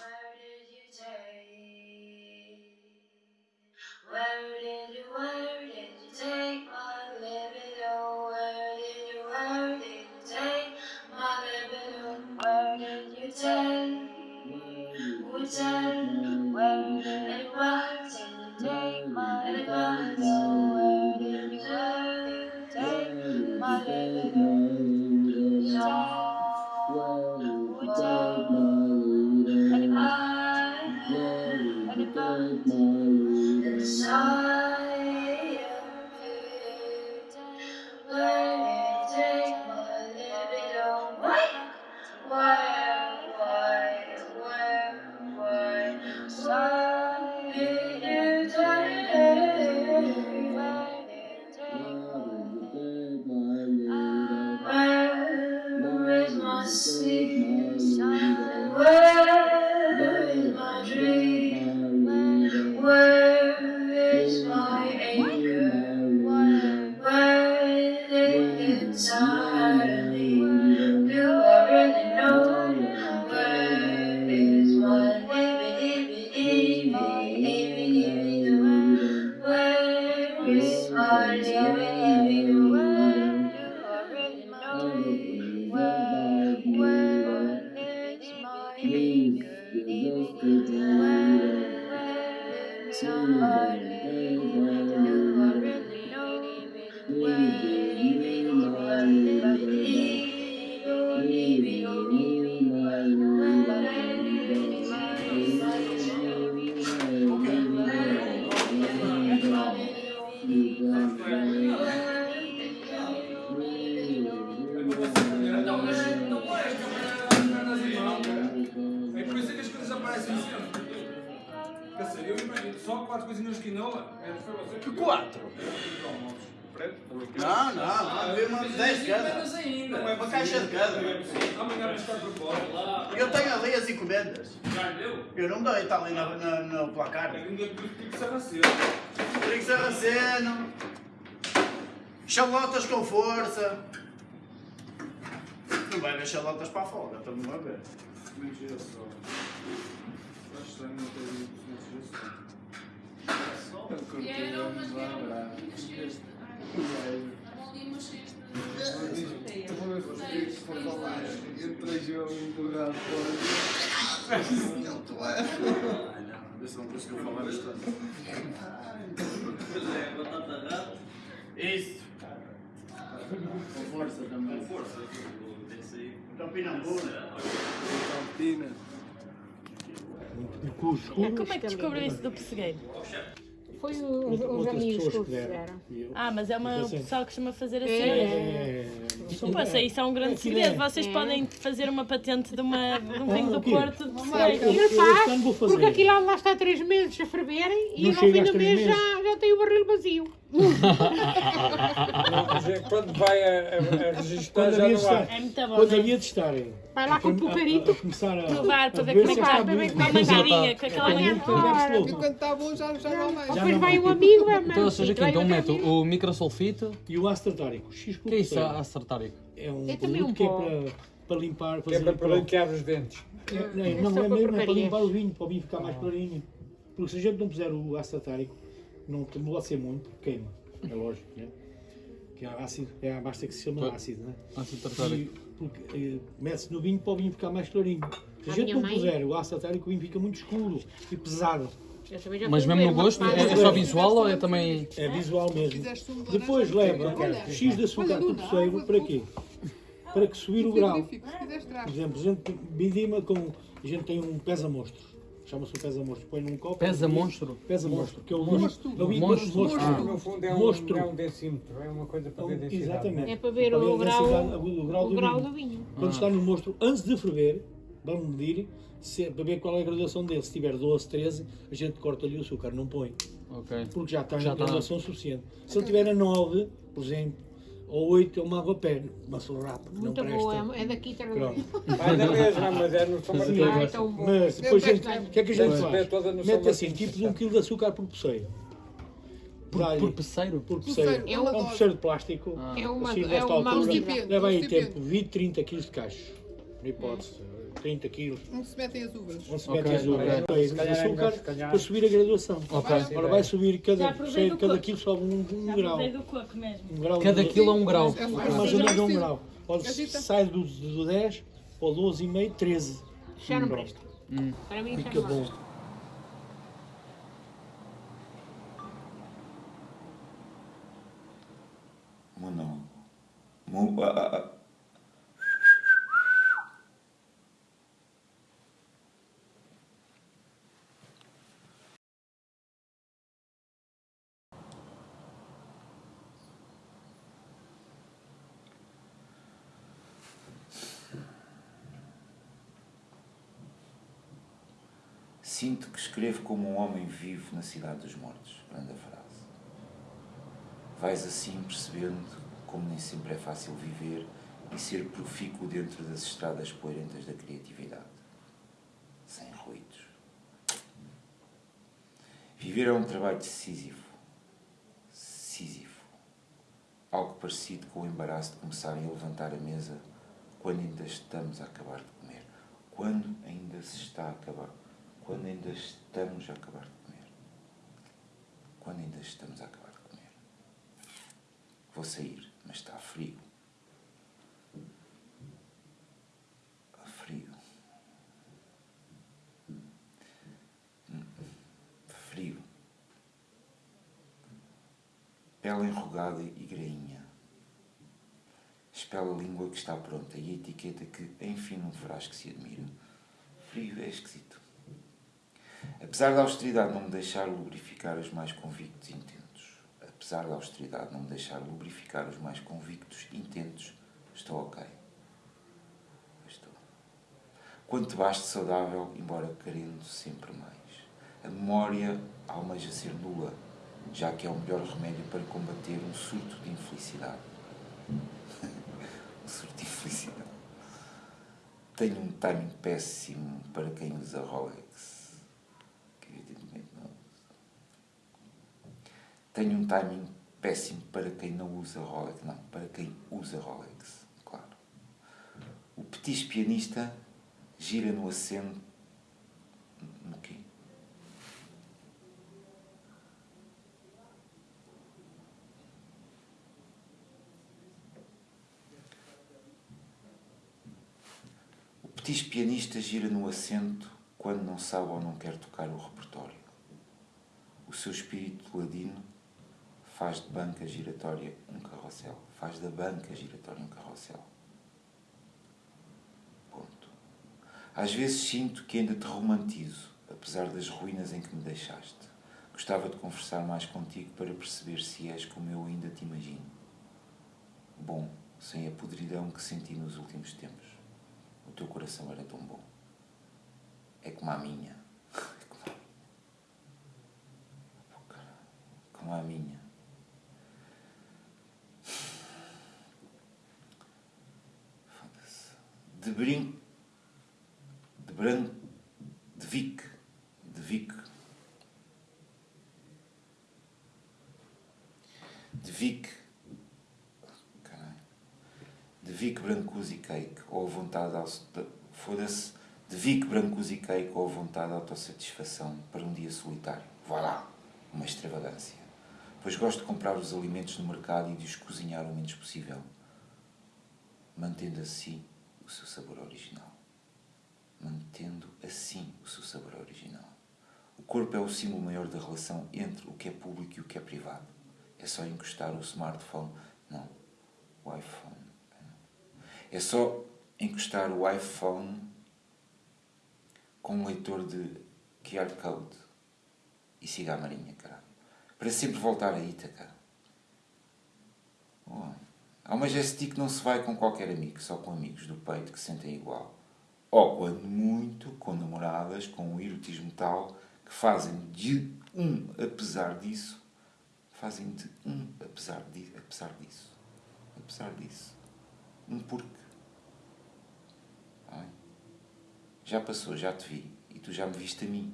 Where did you, take? where did you take my libido? Where did you, where did you take my libido? Oh, where did you take? Take? Where did you, where did you living. Que deu. Quatro? Preto? Não, não, não, mesmo 10 cada. Menos ainda. Não é uma caixa de cada. Amanhã. Eu tenho ali as encomendas. Já deu? Eu não dei, está ali na, na, no placar. É que ninguém pediu que sarraceno. Trigo sarraceno. Chalotas com força. Não vai ver chalotas para a folga, estamos a ver. Mentira só. Acho estranho não dito mentira só. E era e é. Não, vê se não conseguiu falar bastante. É. Isso. Com força também. Com força. Então, Pinambura. Campina. Como é que descobriu isso do pessegueiro? Foi os, os Outras amigos que o fizeram. Eu- Ah, mas é uma Assim. pessoa que costuma fazer assim. É. Pô, isso, isso é um grande Aquilo segredo. é- Vocês É. podem fazer uma patente de, uma, de um Ah, vinho do o? Porto de ano faz, vou fazer. porque aquilo lá está três meses a ferverem e Não no fim do mês já, já tem o barril vazio. Dizer, Quando vai a, a, a registrar Quando já havia de não há. É muito bom, quando é? havia de estarem. Vai lá com o pucarito. começar a, Provar para ver ver como é que está está. bom. Com a mangadinha, com aquela bebe E quando está bom já, já não vai. Já Depois vai vai. o amigo, é Então, ou seja, mesmo, aqui, então vai amigo. o microsulfito. E o ácido tartárico, O que é isso, a tartárico? É um É produto que é para, para limpar, Que é fazer para branquear os dentes. É, não, É não, é para mesmo é para limpar o vinho, para o vinho ficar mais clarinho. Porque se a gente não puser o ácido tartárico, não pode ser muito, porque queima. É lógico, né? Que é ácido, é a basta que se chama ácido, né? Ácido tartárico. E, porque eh, mete-se no vinho para o vinho ficar mais clarinho. Se a A gente minha não mãe- puser o ácido tartárico, o vinho fica muito escuro e pesado. Mas mesmo no gosto, é, é só visual ou é também. É visual mesmo. Depois leva X de açúcar por poceiro, para quê? Para que subir o grau. se quiseres Por exemplo, a gente bidima com. A gente tem um pesa-monstro. Chama-se um pesa-monstro. Põe num copo. Pesa monstro? Pesa-monstro, que é o Monstro. é o Monstro. monstro. Ah, no fundo é um, Monstro. é um decímetro, é uma coisa para ver densidade. Exatamente. É para ver Para o a grau, o grau o do grau vinho. do vinho. Quando está no monstro, antes de ferver, vamos medir se, para ver qual é a graduação dele. Se tiver 12, 13, a gente corta-lhe o açúcar, não põe. Ok. Porque já está Já em está. graduação suficiente. Se ele tiver a 9, por exemplo, ou 8, é uma água pé, uma solrapa, que não Muito presta. boa, é daqui também. Vai da mesma, mas é no São Martinho. Ah, bom. Mas depois, o que é que a gente faz? Mete assim, tipo de um quilo de açúcar por poceiro. Por, por peceiro? por Poceiro, poceiro. É É um- poceiro de plástico. Ah. É uma, assim, é uma altura, leva aí tempo 20, 30 quilos de cacho. por hipótese, 30 quilos. Onde se metem as uvas? Onde se Ok, mete as uvas, ok. depois Se de calhar é melhor, açúcar se calhar. para subir a graduação. Ok. Agora vai subir Já cada, do cada quilo sobe um, um Já grau. do coco mesmo. Um grau Cada quilo é um grau. É mais ou menos um grau. Pode sai do, do 10 ou 12,5, 13. Já não presta. Hum. Para mim já Fica não bom. presta. Sinto que escrevo como um homem vivo na cidade dos mortos. Grande frase. Vais assim percebendo como nem sempre é fácil viver e ser profícuo dentro das estradas poeirentas da criatividade. Sem ruídos. Viver é um trabalho decisivo. Sísifo. Algo parecido com o embaraço de começarem a levantar a mesa quando ainda estamos a acabar de comer. Quando ainda se está a acabar. Quando ainda estamos a acabar de comer. Quando ainda estamos a acabar de comer. Vou sair, mas está frio. Frio. Frio. Pele enrugada e grainha. Espela a língua que está pronta e a etiqueta que, enfim, não verás que se admira. Frio é esquisito. Apesar da austeridade não me deixar lubrificar os mais convictos intentos, apesar da austeridade não me deixar lubrificar os mais convictos intentos, estou ok. Estou. Quanto baste saudável, embora querendo sempre mais. A memória almeja ser nula, já que é o melhor remédio para combater um surto de infelicidade. um surto de infelicidade. Tenho um timing péssimo para quem usa Rolex. Que evidentemente não usa. Tenho um timing péssimo para quem não usa Rolex. Não, para quem usa Rolex, claro. O petis pianista gira no assento. No quê? O petis pianista gira no assento quando não sabe ou não quer tocar o repertório. O seu espírito ladino faz de banca giratória um carrossel. Faz da banca giratória um carrossel. Ponto. Às vezes sinto que ainda te romantizo, apesar das ruínas em que me deixaste. Gostava de conversar mais contigo para perceber se és como eu ainda te imagino. Bom, sem a podridão que senti nos últimos tempos. O teu coração era tão bom. É como a minha. É como a minha. Caralho. Como a minha. Foda-se. De brinco. De branco. De Vic. De Vic. De Vic. De Vic Brancusi Cake. Ou a vontade. Foda-se. De Vic Brancusi Cake. Ou a vontade de autossatisfação para um dia solitário. Vá lá. Uma extravagância. Pois gosto de comprar os alimentos no mercado e de os cozinhar o menos possível. Mantendo assim o seu sabor original. Mantendo assim o seu sabor original. O corpo é o símbolo maior da relação entre o que é público e o que é privado. É só encostar o smartphone. Não. O iPhone. É só encostar o iPhone com um leitor de QR Code e siga a marinha, caralho. Para sempre voltar a Ítaca. Oh. Há uma gesti que não se vai com qualquer amigo, só com amigos do peito que sentem igual. Ou, quando muito, com namoradas com um erotismo tal que fazem de um apesar disso, fazem de um apesar, di apesar disso. Apesar disso. Um porque. Ai. Já passou, já te vi, e tu já me viste a mim.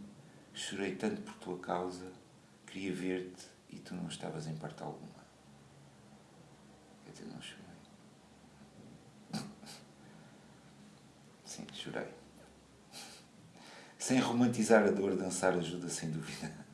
Chorei tanto por tua causa, queria ver-te e tu não estavas em parte alguma. Dizer, não chorei. Sim, chorei. Sem romantizar a dor, dançar ajuda sem dúvida.